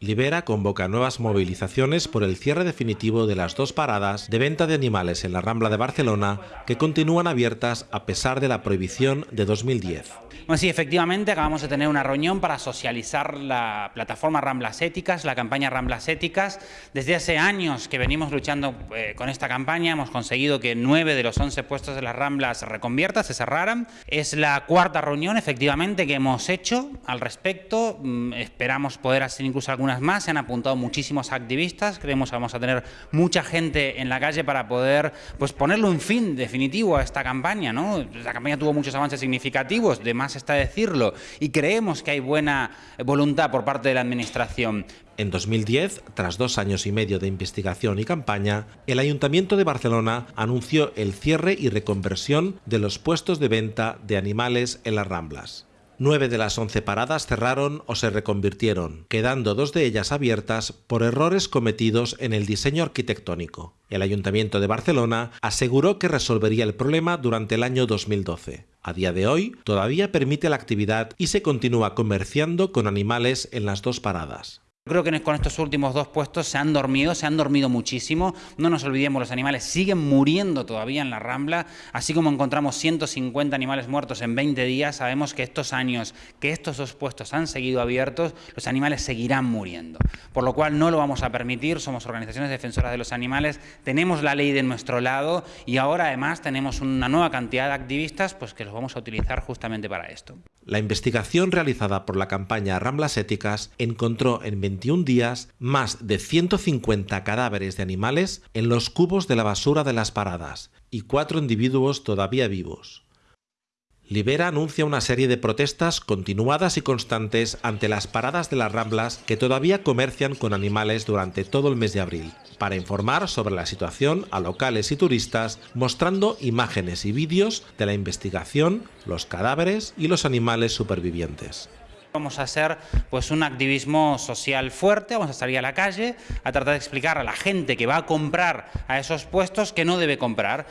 Libera convoca nuevas movilizaciones por el cierre definitivo de las dos paradas de venta de animales en la Rambla de Barcelona que continúan abiertas a pesar de la prohibición de 2010. Bueno, sí, efectivamente acabamos de tener una reunión para socializar la plataforma Ramblas Éticas, la campaña Ramblas Éticas. Desde hace años que venimos luchando eh, con esta campaña, hemos conseguido que nueve de los once puestos de las Ramblas se reconviertan, se cerraran. Es la cuarta reunión, efectivamente, que hemos hecho al respecto. Mm, esperamos poder hacer incluso algunas más. Se han apuntado muchísimos activistas. Creemos que vamos a tener mucha gente en la calle para poder pues, ponerle un fin definitivo a esta campaña. ¿no? La campaña tuvo muchos avances significativos, de más está decirlo, y creemos que hay buena voluntad por parte de la Administración. En 2010, tras dos años y medio de investigación y campaña, el Ayuntamiento de Barcelona anunció el cierre y reconversión de los puestos de venta de animales en las Ramblas. Nueve de las once paradas cerraron o se reconvirtieron, quedando dos de ellas abiertas por errores cometidos en el diseño arquitectónico. El Ayuntamiento de Barcelona aseguró que resolvería el problema durante el año 2012. A día de hoy, todavía permite la actividad y se continúa comerciando con animales en las dos paradas. Creo que con estos últimos dos puestos se han dormido, se han dormido muchísimo. No nos olvidemos, los animales siguen muriendo todavía en la Rambla. Así como encontramos 150 animales muertos en 20 días, sabemos que estos años que estos dos puestos han seguido abiertos, los animales seguirán muriendo. Por lo cual no lo vamos a permitir, somos organizaciones defensoras de los animales, tenemos la ley de nuestro lado y ahora además tenemos una nueva cantidad de activistas pues, que los vamos a utilizar justamente para esto. La investigación realizada por la campaña Ramblas Éticas encontró en 21 días más de 150 cadáveres de animales en los cubos de la basura de las paradas y cuatro individuos todavía vivos. Libera anuncia una serie de protestas continuadas y constantes ante las paradas de las Ramblas que todavía comercian con animales durante todo el mes de abril, para informar sobre la situación a locales y turistas, mostrando imágenes y vídeos de la investigación, los cadáveres y los animales supervivientes. Vamos a hacer pues, un activismo social fuerte, vamos a salir a la calle a tratar de explicar a la gente que va a comprar a esos puestos que no debe comprar.